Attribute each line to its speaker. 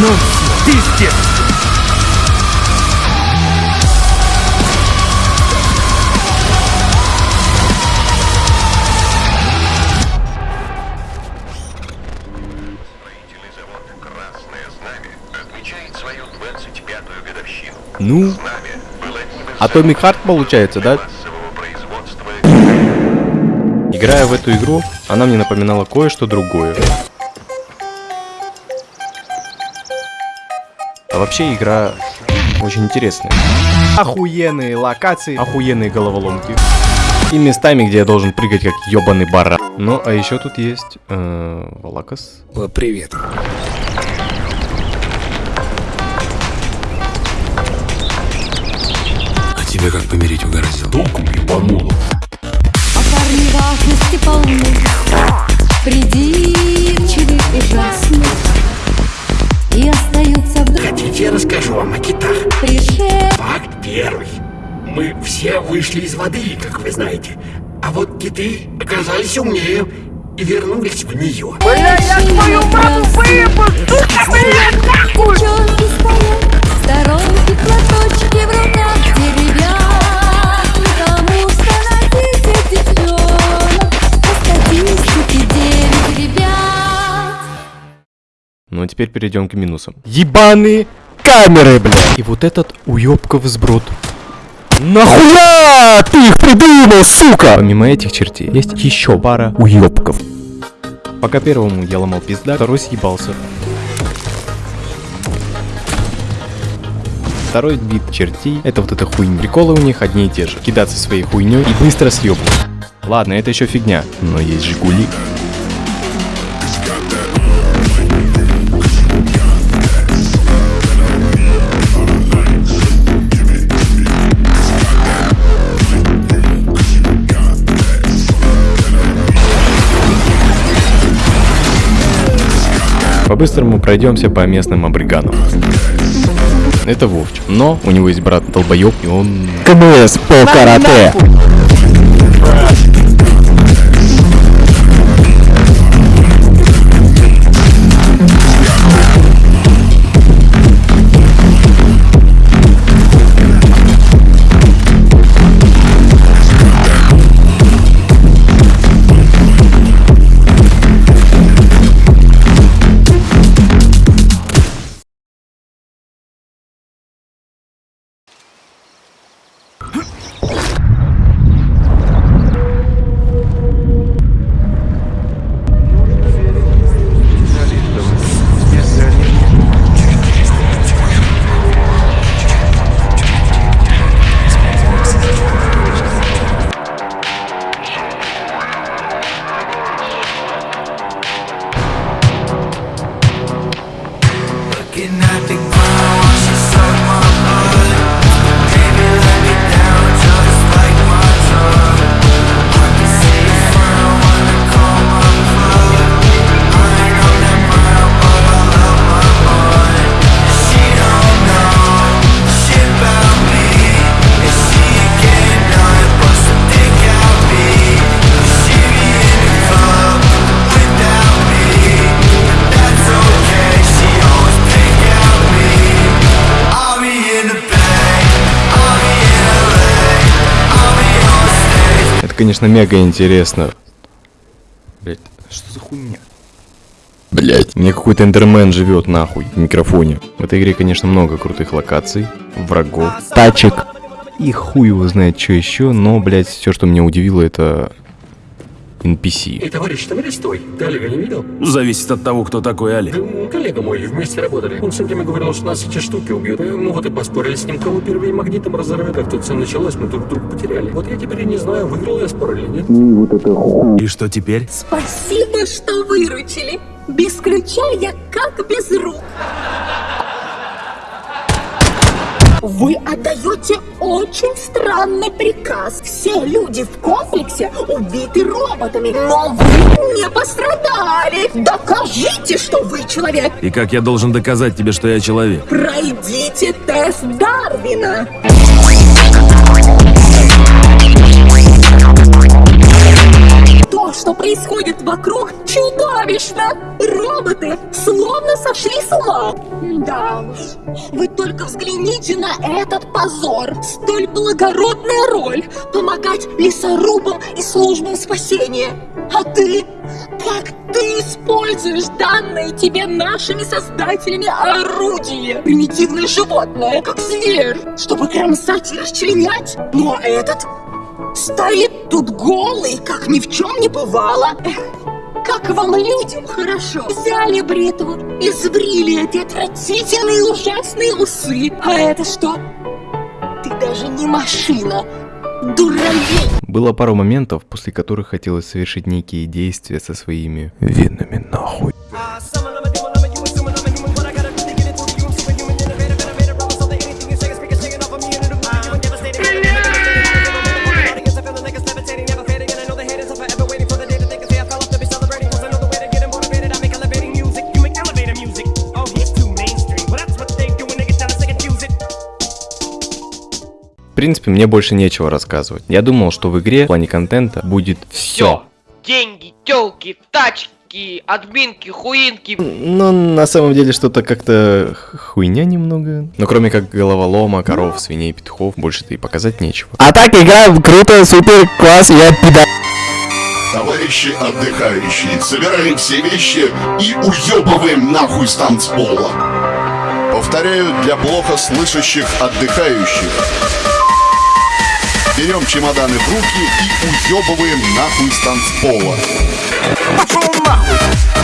Speaker 1: Ну, пиздец!
Speaker 2: Строительный завод «Красное знамя» отмечает свою 25-ю годовщину.
Speaker 1: Ну,
Speaker 2: из
Speaker 1: Atomic Heart получается, да? Играя в эту игру, она мне напоминала кое-что другое. А вообще игра очень интересная. Охуенные локации, охуенные головоломки. И местами, где я должен прыгать как ебаный баран. Ну, а еще тут есть... Э, Валакас.
Speaker 3: Привет. А тебя как помереть угораздило?
Speaker 4: А парни важности полны Придирчивы ужасно И остаются
Speaker 5: Хотите, я расскажу вам о китах?
Speaker 4: душе
Speaker 5: Факт первый. Мы все вышли из воды, как вы знаете. А вот киты оказались умнее и вернулись в нее.
Speaker 4: Девчонки стоят, сторонки, платочки в руках Деревянные, кому становиться девчонок По статистике девять ребят
Speaker 1: Ну, а теперь перейдем к минусам. Ебаные камеры, бля! И вот этот уебков сброд. Нахуя ты их придумал, сука? Помимо этих чертей, есть еще пара уебков. Пока первому я ломал пизда, второй съебался. Второй вид чертей это вот эта хуйня. Приколы у них одни и те же. Кидаться своей хуйней и быстро съебывать. Ладно, это еще фигня, но есть Жигули. По-быстрому пройдемся по местным абриганам. Это Вовчик. Но у него есть брат долбоеб, и он... КМС по карате! Конечно, мега интересно. Блять, что за хуйня? Блять, мне какой-то эндермен живет нахуй в микрофоне. В этой игре, конечно, много крутых локаций, врагов, тачек. И хуй его знает, что еще, но, блять, все, что меня удивило, это NPC.
Speaker 5: И товарищ, товарищ, стой. Ты Олега не видел?
Speaker 6: Зависит от того, кто такой Али.
Speaker 5: Да, м, коллега мой, вместе работали. Он все время говорил, что нас эти штуки убьют. Э, Ну вот и поспорили с ним, кого первее магнитом разорвет. Как тут все началось, мы друг друга потеряли. Вот я теперь и не знаю, выиграл я спор или нет.
Speaker 6: И что теперь?
Speaker 7: Спасибо, что выручили. Без ключа я как без рук. Вы отдаете очень странный приказ. Все люди в комплексе убиты роботами, но вы не пострадали. Докажите, что вы человек.
Speaker 6: И как я должен доказать тебе, что я человек?
Speaker 7: Пройдите тест Дарвина. Вокруг чудовищно. Роботы словно сошли с ума. Да уж, вы только взгляните на этот позор. Столь благородная роль – помогать лесорубам и службам спасения. А ты? Как ты используешь данные тебе нашими создателями орудие? Примитивное животное, как зверь, чтобы кромсать и расчленять. А этот стоит тут голый, как ни в чем не бывало. Как вам людям хорошо. Взяли бритву и сбрили эти отвратительные ужасные усы. А это что? Ты даже не машина. Дуралей.
Speaker 1: Было пару моментов, после которых хотелось совершить некие действия со своими венами нахуй. Принципе, мне больше нечего рассказывать. Я думал, что в игре в плане контента будет все.
Speaker 8: Деньги, телки, тачки, админки, хуинки.
Speaker 1: Но на самом деле что-то как-то хуйня немного. Но кроме как головолома, коров, свиней, петухов, больше-то и показать нечего.
Speaker 9: А так игра круто, супер, класс, я пида.
Speaker 10: Товарищи отдыхающие, собираем все вещи и уебываем нахуй с танцпола. Повторяю для плохо слышащих отдыхающих. Берем чемоданы в руки и уебываем нахуй с танцпола.
Speaker 11: Пошел нахуй!